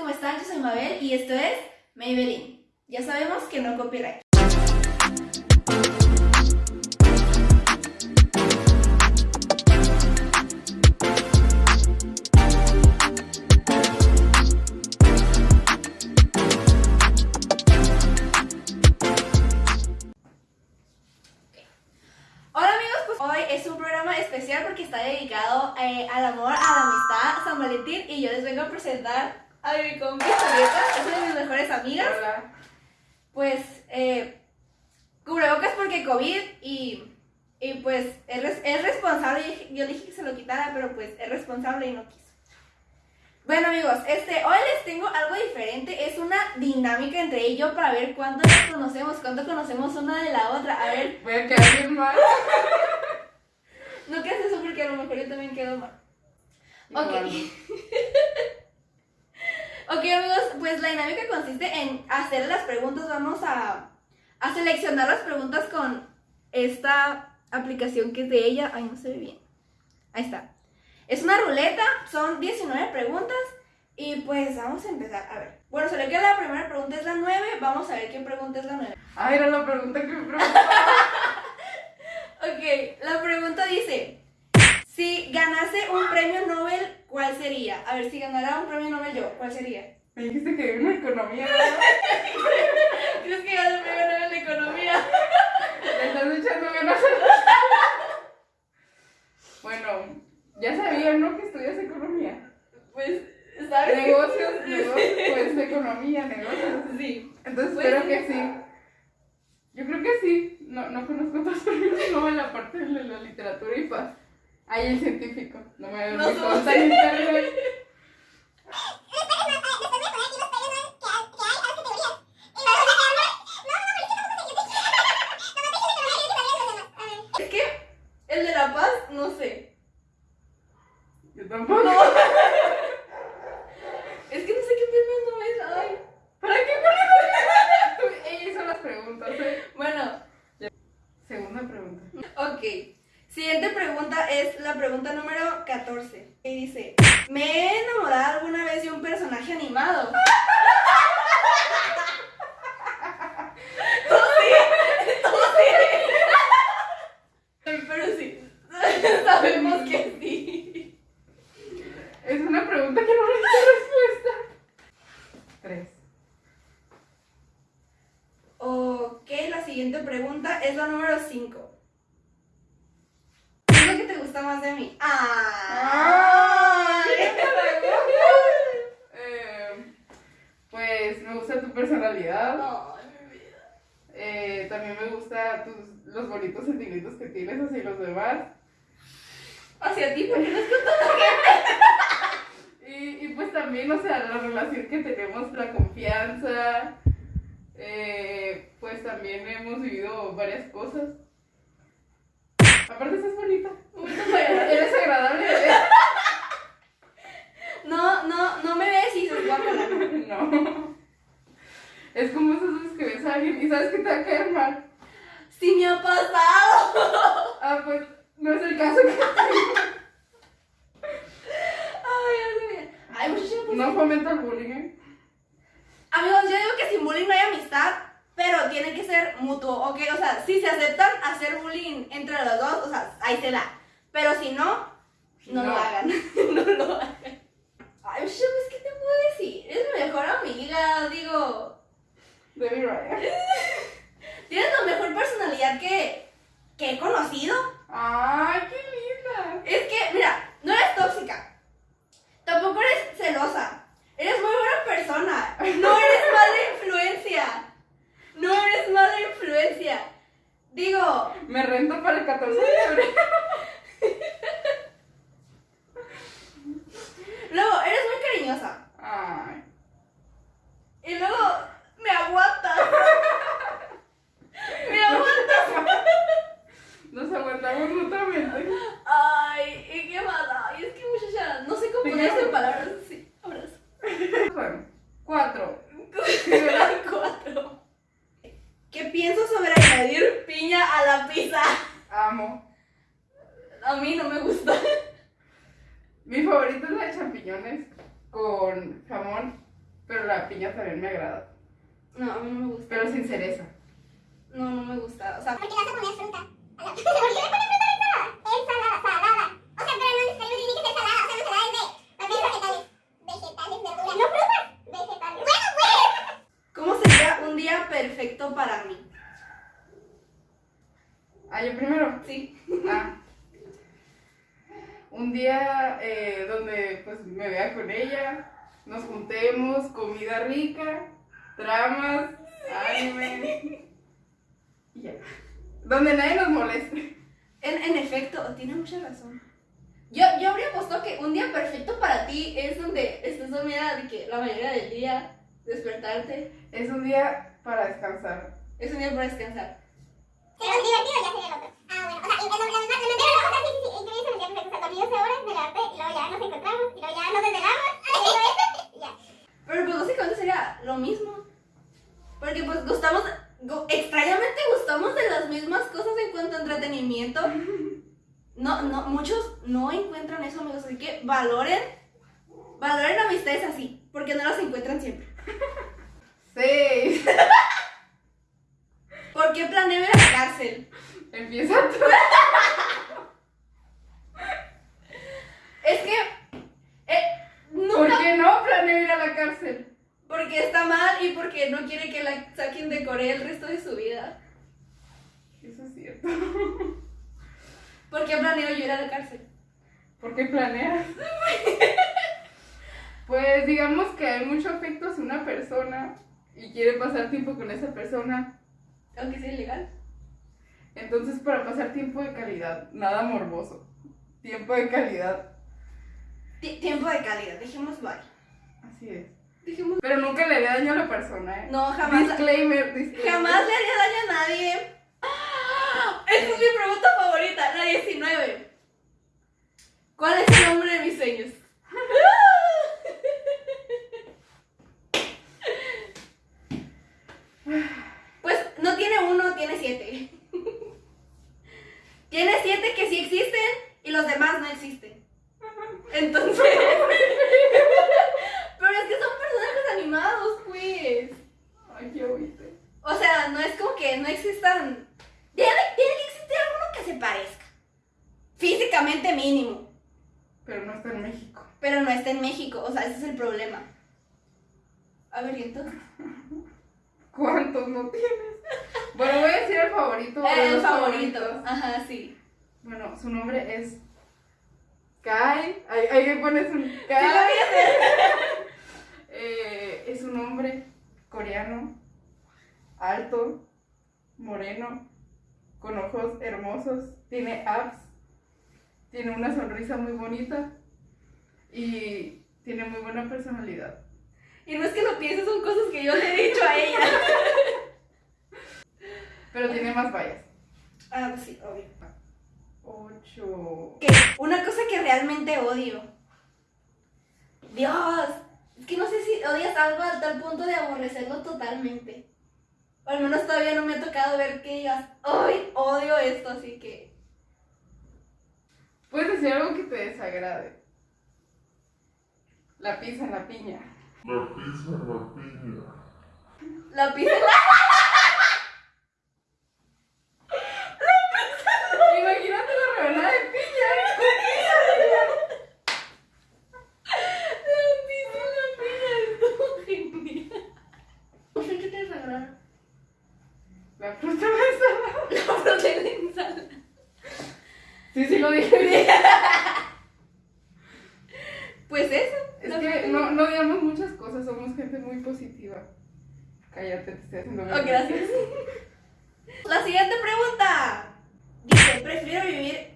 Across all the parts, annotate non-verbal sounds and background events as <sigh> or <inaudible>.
¿cómo están? Yo soy Mabel y esto es Maybelline. Ya sabemos que no copyright. Pues especial porque está dedicado eh, al amor, a la amistad, San Valentín y yo les vengo a presentar a mi compi Julieta, es una de mis mejores amigas. Hola. Pues, eh, cubrebocas porque COVID y, y pues es, res- es responsable, yo, dije- yo le dije que se lo quitara, pero pues es responsable y no quiso. Bueno amigos, este, hoy les tengo algo diferente, es una dinámica entre yo para ver cuánto nos conocemos, cuánto conocemos una de la otra, a ver, Voy a quedar bien mal. <laughs> no quedes eso porque a lo mejor yo también quedo mal. Ok. <laughs> Ok amigos, pues la dinámica consiste en hacer las preguntas, vamos a, a seleccionar las preguntas con esta aplicación que es de ella, ay no se ve bien, ahí está. Es una ruleta, son 19 preguntas y pues vamos a empezar, a ver. Bueno, se queda la primera pregunta es la 9, vamos a ver qué pregunta es la 9. Ah, era la pregunta que me preguntaba. <laughs> Ok, la pregunta dice, si ganase un premio Nobel, ¿cuál sería? A ver, si ganara un premio Nobel yo, ¿cuál sería? Me dijiste que una economía, ¿verdad? <laughs> ¿Crees que gane el premio Nobel de Economía? Le estás echando ganas. Bueno, ya sabía, ¿no? Que estudias economía. Pues, ¿sabes? Negocios, <laughs> negocios, pues economía, negocios. Sí. Entonces Pues espero que sí. Yo creo que sí. No, no conozco otros premios Nobel aparte de la literatura y paz. Hay el científico. No me No consta en internet. <laughs> Es que el de La Paz, no sé. Yo tampoco. <laughs> Es que no sé qué Nobel hay. ¿Para qué pones Ella hizo las preguntas, ¿eh? Bueno, Segunda pregunta. ok. Siguiente pregunta es la pregunta número 14. Y dice, ¿me he enamorado alguna vez de un personaje animado? Tú sí, tú sí. Pero sí, sabemos que sí. Es una pregunta que no necesita respuesta. Tres. Ok, la siguiente pregunta es la número 5. ¿Qué es lo que te gusta más de mí? ¡Ah! Eh, pues me gusta tu personalidad. Ay, mi vida. Eh, también me gusta tus, los bonitos sentimientos que tienes hacia los demás. Hacia ti, porque no es que <laughs> Y, y pues también, o sea, la relación que tenemos, la confianza. eh, pues también hemos vivido varias cosas. Aparte, estás bonita. Eres agradable. No, no, no me ves y dices guácala. <laughs> No. Es como esas veces que ves a alguien y sabes que te va a caer mal. Sí me ha pasado. <laughs> Ah, pues no es el caso que Ay, bien. Ay, pues. no fomenta el bullying. ¿eh? Amigos, yo digo que sin bullying no hay amistad, pero tiene que ser mutuo, ¿ok? O sea, si se aceptan hacer bullying entre los dos, o sea, ahí se da. Pero si no, no, lo hagan. <laughs> no lo hagan. Ay, muchacha, pues, ¿qué te puedo decir? Eres mi mejor amiga, digo. Debbie Ryan. <laughs> Tienes la mejor personalidad que, que he conocido. ¡Ay, qué linda! Es que, mira, no eres tóxica. Tampoco eres celosa. Eres muy buena persona. No eres <laughs> mala influencia. No eres mala influencia. Digo, Me rento para el 14 de febrero. <laughs> luego, eres muy cariñosa. Ay. Y luego, me aguantas. <laughs> Me aguantas. <laughs> Nos aguantamos mutuamente. Ay, ¿y qué más? Ay, es que muchacha, no sé cómo ponerse en palabras. Sí, abrazo. Bueno, cuatro. Cuatro. ¿Qué pienso sobre añadir piña a la pizza? Amo. A mí no me gusta. Mi favorita es la de champiñones con jamón Pero la piña también me agrada. No, a mí no me gusta. Pero sin cereza. No, no me gusta. O sea, ¿Por qué le vas a poner fruta? A la- ¿Por qué le pones fruta a la ensalada? Ensalada, salada. O sea, pero no necesariamente tiene que ser salada. O sea, la ensalada es de también vegetales. Vegetales, verduras. No frutas. Vegetales. Bueno, pues. ¿cómo sería un día perfecto para mí? Ah, yo primero. Sí. Ah. Un día eh, donde pues me vea con ella, nos juntemos, comida rica, dramas, anime. <laughs> Y ya. Donde nadie nos moleste. En, en efecto, tiene mucha razón. Yo, yo habría apostado que un día perfecto para ti es donde estés dormida de que la mayoría del día, despertarte, Es un día para descansar. es un día para descansar. Pero es divertido ya sería el otro. Ah, bueno. O sea, y la, la, la, la, la, o sea, sí, sí, sí. Increíble el día perfecto. O sea, dormí 12 horas, me levanté y luego ya nos encontramos. Y luego ya nos desvelamos. Y luego y ya. Pero pues básicamente sería lo mismo. Porque pues gustamos, gu- extrañamente gustamos de las mismas cosas en cuanto a entretenimiento. No, no, muchos no encuentran eso, amigos. Así que valoren, valoren amistades así, porque no las encuentran siempre. Seis. ¿Por qué planeo ir a la cárcel? Empieza tú. Es que, eh, ¿Por nunca, no planeo ir a la cárcel? porque está mal y porque no quiere que la saquen de Corea el resto de su vida. Eso es cierto. <laughs> ¿Por qué planeo yo ir a la cárcel? ¿Por qué planeas? <laughs> Pues digamos que hay mucho afecto hacia una persona y quiere pasar tiempo con esa persona. Aunque sea ilegal. Entonces para pasar tiempo de calidad, nada morboso. Tiempo de calidad. Ti- tiempo de calidad, dejemos bye. Así es. Pero nunca le haría daño a la persona, ¿eh? No, jamás. Disclaimer, disclaimer. Jamás le haría daño a nadie. ¡Ah! Esta es mi pregunta favorita, la 19. ¿Cuál es el nombre de mis sueños? Pues no tiene uno, tiene siete. Tiene siete que sí existen y los demás no existen. Entonces. Pero es que son personajes animados, pues. Ay, qué oíste. O sea, no es como que no existan. Tiene, tiene que existir alguno que se parezca. Físicamente mínimo. Pero no está en México. Pero no está en México. O sea, ese es el problema. A ver, ¿y entonces? <laughs> ¿Cuántos no tienes? Bueno, voy a decir el favorito. de el favorito. favoritos. Ajá, sí. Bueno, su nombre es Kai. Ahí, ahí le pones un Sí, lo Kai. hacer. <laughs> Eh, es un hombre coreano, alto, moreno, con ojos hermosos, tiene abs, tiene una sonrisa muy bonita y tiene muy buena personalidad. Y no es que lo pienses, son cosas que yo le he dicho a ella. <laughs> Pero tiene más vallas. Ah, pues sí, obvio. Ocho. Una cosa que realmente odio. Dios, es que no sé si odias algo a tal punto de aborrecerlo totalmente. O al menos todavía no me ha tocado ver que digas, ¡ay, odio esto! Así que. Puedes decir algo que te desagrade. La pizza en la piña. La pizza en la piña. La pizza. Imagínate la rebanada de piña. La pizza, la piña, estuvo genial. No sé qué te desagrada. La fruta ensalada. La fruta de la ensalada. Sí, sí lo dije bien. Pues eso. Es la que fruta- no, no odiamos muchas cosas, somos gente muy positiva. Cállate, te estoy haciendo Oh, gracias. La siguiente pregunta. Dice, prefiero vivir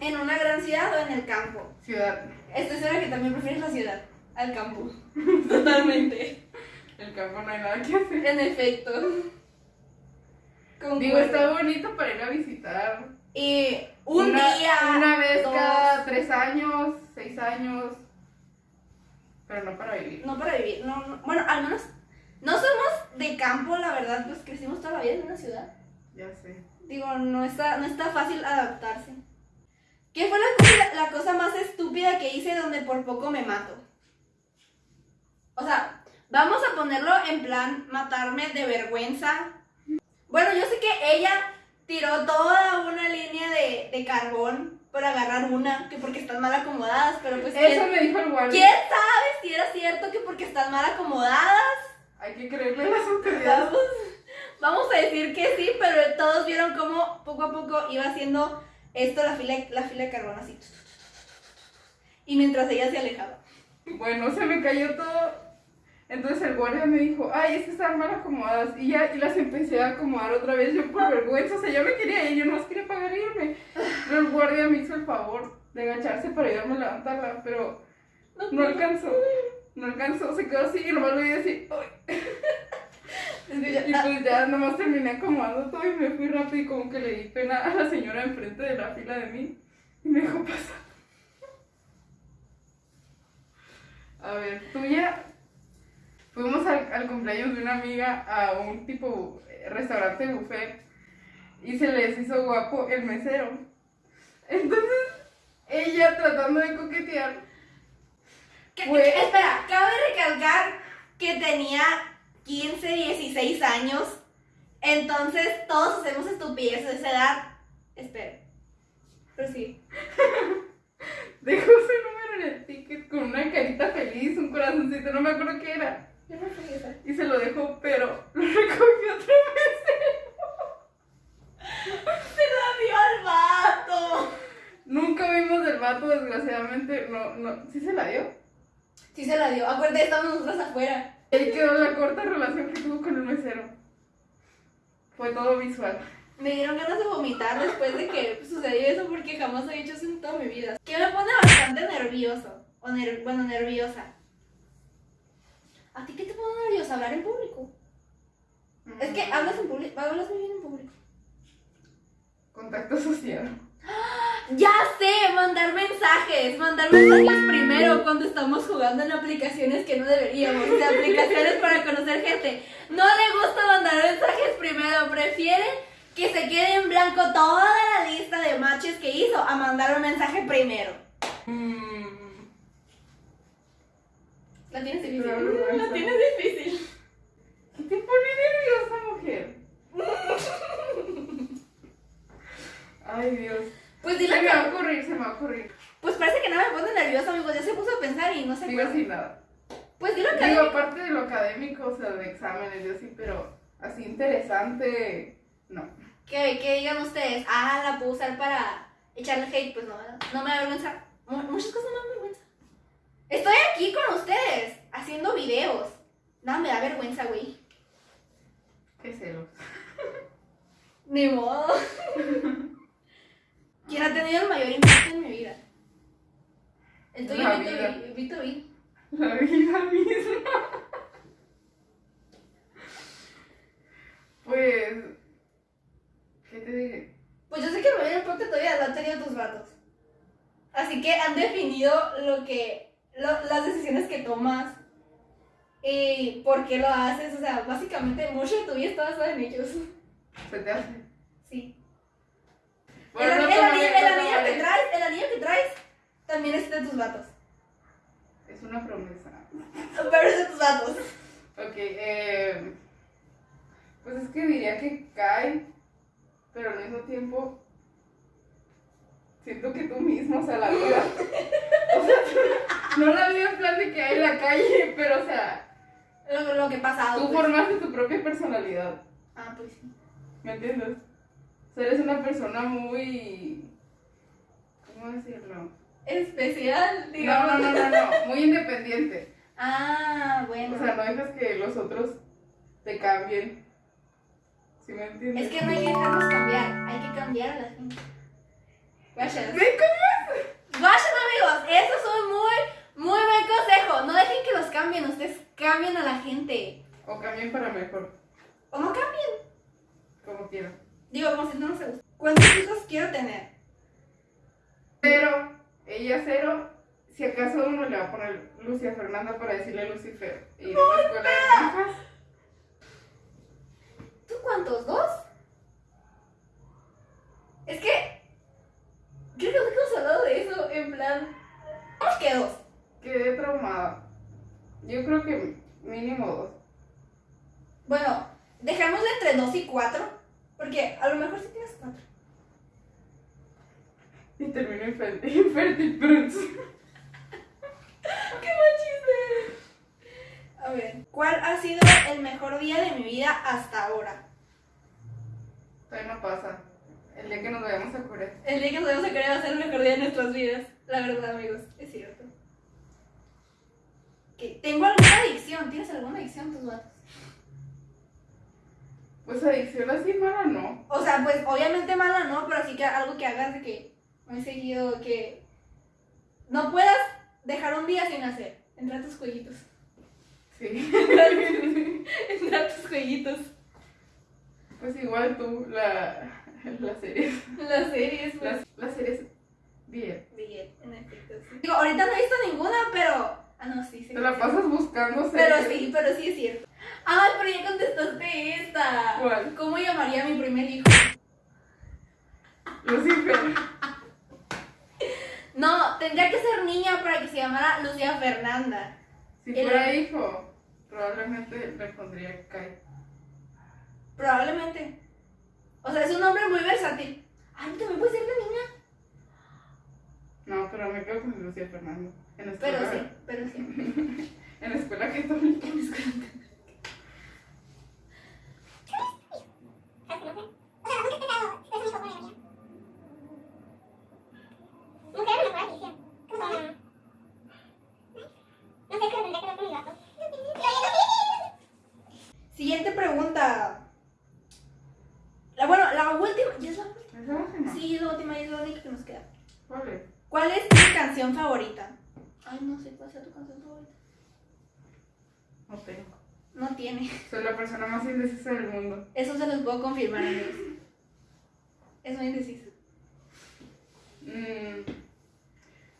en una gran ciudad o en el campo. Ciudad, Estoy segura que también prefieres la ciudad al campo. <laughs> Totalmente. el campo no hay nada que hacer. En efecto. Concuerdo. Digo, está bonito para ir a visitar. Y un una, día. Una vez dos. cada tres años, seis años. Pero no para vivir. No para vivir. No, no. Bueno, al menos. No somos de campo, la verdad, pues crecimos toda la vida en una ciudad. Ya sé. Digo, no está, no está fácil adaptarse. ¿Qué fue la cosa, la cosa más estúpida que hice donde por poco me mato? O sea, vamos a ponerlo en plan matarme de vergüenza. Bueno, yo sé que ella tiró toda una línea de, de carbón para agarrar una, que porque están mal acomodadas, pero pues Eso ¿quién, me dijo el guardia. quién sabe si era cierto que porque están mal acomodadas? Hay que creerle a las autoridades. Vamos, vamos a decir que sí, pero todos vieron cómo poco a poco iba haciendo esto la fila, la fila de carbón así. Y mientras ella se alejaba. Bueno, se me cayó todo. Entonces el guardia me dijo, ay, es que están mal acomodadas. Y ya y las empecé a acomodar otra vez, yo por vergüenza. O sea, yo me quería ir, yo no quería pagar e irme. Pero el guardia me hizo el favor de agacharse para ayudarme a levantarla, pero no alcanzó. No alcanzó, se quedó así y nomás lo vi decir, ¡ay! <laughs> Y pues ya nomás terminé acomodando todo y me fui rápido y como que le di pena a la señora enfrente de la fila de mí y me dejó pasar. A ver, tuya. Fuimos al, al cumpleaños de una amiga a un tipo restaurante buffet y se les hizo guapo el mesero. Entonces, ella tratando de coquetear, Que- Fue- espera, cabe recalcar que tenía 15, 16 años. Entonces todos hacemos estupideces a esa edad. Espera. Pero sí. <laughs> dejó su número en el ticket con una carita feliz, un corazoncito, no me acuerdo qué era. Y se lo dejó, pero lo recogió otra vez. <laughs> Se la dio al vato. Nunca vimos del vato, desgraciadamente. No, no. ¿Sí se la dio? Sí se la dio. Acuérdate, estamos nosotros afuera. Ahí quedó la corta relación que tuvo con el mesero. Fue todo visual. Me dieron ganas de vomitar después de que sucedió eso porque jamás he hecho eso en toda mi vida. Que me pone bastante nervioso. O ner- bueno, nerviosa. ¿A ti qué te pone nerviosa? Hablar en público. Es que hablas en público, hablas muy bien en público. Contacto social. Ya sé, mandar mensajes, mandar mensajes primero cuando estamos jugando en aplicaciones que no deberíamos, de aplicaciones para conocer gente. No le gusta mandar mensajes primero, prefiere que se quede en blanco toda la lista de matches que hizo a mandar un mensaje primero. La tienes difícil. La tienes difícil. ¿Qué te pone nerviosa, mujer? Ay, Dios. Pues Se dile me va a ocurrir, se me va a ocurrir. Pues parece que no me pone nerviosa, amigos. Ya se puso a pensar y no se Digo sin nada. Pues dilo que. Digo, aparte de lo académico, o sea, de exámenes y así, pero así interesante, no. Que digan ustedes, ah, la puedo usar para echarle hate, pues no, no me da vergüenza. Mu- Muchas cosas no me dan vergüenza. Estoy aquí con ustedes, haciendo videos. Nada me da vergüenza, güey. Qué celos. Ni modo. <laughs> ¿Quién ha tenido el mayor impacto en mi vida? El tuyo, La vida. Vi- Vito, Vi. La vida misma. Pues, ¿qué te diré? Pues yo sé que el mayor impacto todavía lo han tenido tus vatos. Así que han definido lo que, lo- las decisiones que tomas y por qué lo haces. O sea, básicamente mucho de tu vida está basado en ellos. Se te hace. Sí. Bueno, el, no el tomaré, anillo, el anillo que traes, el anillo que traes también es de tus vatos. Es una promesa. Pero es de tus vatos. Ok, eh, pues es que diría que cae, pero al mismo tiempo siento que tú mismo, o sea, la vida. <laughs> O sea, no la vida en plan de que hay en la calle, pero o sea, Lo, lo que ha pasado. tú pues. formaste tu propia personalidad, Ah, pues sí. ¿me entiendes? Sea, eres una persona muy... ¿Cómo decirlo? Especial, No, digamos. no, no, no, no, muy independiente. Ah, bueno. O sea, no dejas que los otros te cambien. ¿Sí me entiendes? es que no hay que dejarnos cambiar, hay que cambiar a la gente. Gracias. ¿Ven cómo Vayan amigos, eso es un muy, muy buen consejo. No dejen que los cambien, ustedes cambien a la gente. O cambien para mejor, O no cambien. como quieran. Digo, como si no nos gusta. ¿Cuántos hijos quiero tener? Pero, ella cero, si acaso uno le va a poner Lucia Fernanda para decirle Lucifer. Y en la escuela de monjas. ¿Tú cuántos? ¿Dos? Es que. Creo que nunca hemos hablado de eso, en plan. Que dos. Quedé traumada. Yo creo que mínimo dos. Bueno, dejémosle entre 2 y 4, porque a lo mejor sí tienes 4. Y termino infértil, infértil pronto. ¡Qué buen chiste! A ver, ¿cuál ha sido el mejor día de mi vida hasta ahora? Todavía no pasa. El día que nos vayamos a curar. El día que nos vamos a querer va a ser el mejor día de nuestras vidas. La verdad, amigos, es cierto. Que tengo alguna adicción. ¿Tienes alguna adicción tus vatos? Pues adicción así mala no. O sea, pues obviamente mala no, pero sí que algo que hagas de que muy seguido que no puedas dejar un día sin hacer. Entrar a tus jueguitos. Sí. <laughs> Entrar a tus jueguitos. Pues igual tú, la, <laughs> las <laughs> series. Las series, pues. Las, las series bien. Bien, en efecto, sí. Digo, ahorita no he visto ninguna, pero. Ah, no, sí, sí. Te la pasas buscando Pero sí, pero sí es cierto. Ay, pero ya contestaste esta. ¿Cuál? ¿Cómo llamaría a mi primer hijo? Lucifer. <laughs> No, tendría que ser niña para que se llamara Lucía Fernanda. Si El- fuera hijo, probablemente le pondría Kai. Probablemente. O sea, es un nombre muy versátil. Ay, también puede ser de niña. No, pero me quedo con Lucía Fernando. En la Pero escuela, sí, pero sí. <laughs> En la escuela católica. Siguiente <laughs> pregunta. La, bueno, la última. ¿Ya es la última? ¿Es la última? Sí, es la última y es la única que nos queda. ¿Cuál es? ¿Cuál es tu canción favorita? Ay, no sé cuál sea tu canción favorita. No tengo. No tiene. Soy la persona más indecisa del mundo. Eso se los puedo confirmar, amigos. Es muy indeciso. Mm.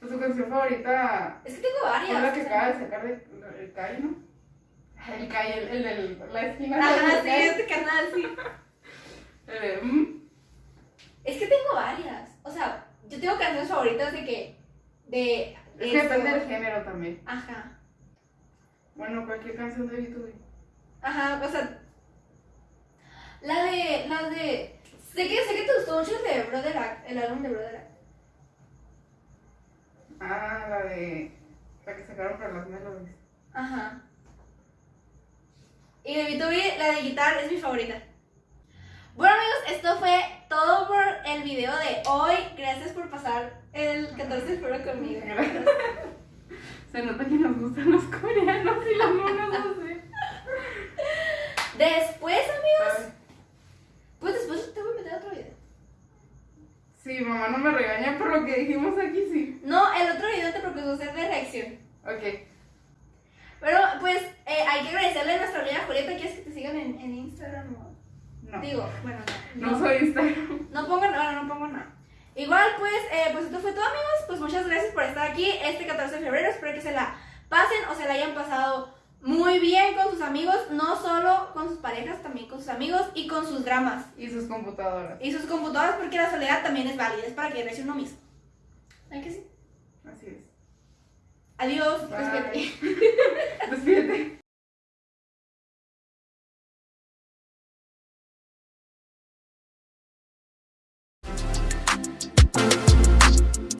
Pues tu canción favorita Es que tengo varias. fue la que acaba de sacar de, el Kai, ¿no? El Kai, el, el la esquina. Ajá, sí, este canal, sí. De, <laughs> mm. Es que tengo varias. O sea, yo tengo canciones favoritas de que. De. Es que depende del género también. Ajá. Bueno, cualquier canción de YouTube. Ajá, o sea. La de. La de. Sé que, sé que te gustó mucho el de Brother Act, el álbum de Brother Act. Ah, la de. La que sacaron para las melodies. Ajá. Y de B2B, la de guitarra es mi favorita. Bueno amigos, esto fue todo por el video de hoy. Gracias por pasar el 14 de febrero conmigo. <laughs> Se nota que nos gustan los coreanos y las monas, sé. Después, amigos, pues después te voy a meter otro video. Sí, mamá no me regaña por lo que dijimos aquí, sí. No, el otro video te propuso hacer de reacción. Ok. Pero pues eh, hay que agradecerle a nuestra amiga Julieta. ¿Quieres que te sigan en, en Instagram? o- No. Digo, bueno, no. No soy Instagram. No pongo nada, no pongo nada. Igual, pues, eh, pues esto fue todo, amigos. Pues muchas gracias por estar aquí este 14 de febrero. Espero que se la pasen o se la hayan pasado muy bien con sus amigos. No solo con sus parejas, también con sus amigos y con sus dramas. Y sus computadoras. Y sus computadoras, porque la soledad también es válida. Es para que regrese uno mismo. ¿Ay que sí? Así es. Adiós. Despídete. <laughs> Despídete.